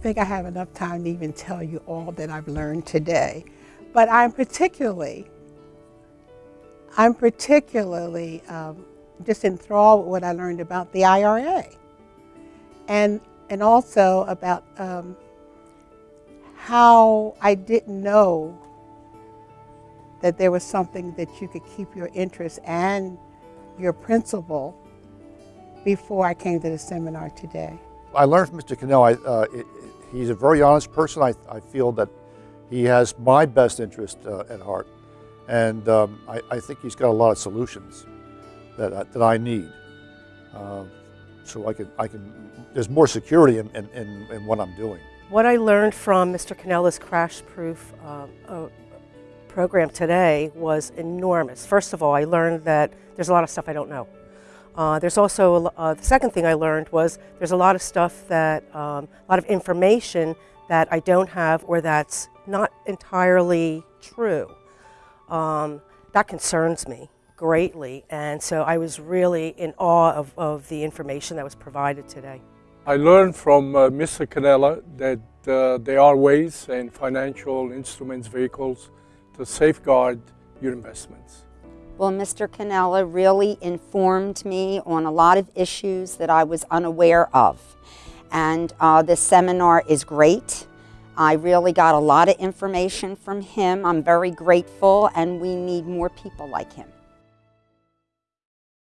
think I have enough time to even tell you all that I've learned today. But I'm particularly, I'm particularly um, just enthralled with what I learned about the IRA. And, and also about um, how I didn't know that there was something that you could keep your interest and your principal before I came to the seminar today. I learned from Mr. Cannell, I, uh, it, he's a very honest person. I, I, feel that he has my best interest uh, at heart. And um, I, I, think he's got a lot of solutions that, uh, that I need. Uh, so I can, I can, there's more security in, in, in, in, what I'm doing. What I learned from Mr. Canella's Crash Proof uh, uh, program today was enormous. First of all, I learned that there's a lot of stuff I don't know. Uh, there's also, uh, the second thing I learned was there's a lot of stuff that, um, a lot of information that I don't have or that's not entirely true. Um, that concerns me greatly, and so I was really in awe of, of the information that was provided today. I learned from uh, Mr. Canella that uh, there are ways and financial instruments, vehicles to safeguard your investments. Well, Mr. Cannella really informed me on a lot of issues that I was unaware of. And uh, this seminar is great. I really got a lot of information from him. I'm very grateful, and we need more people like him.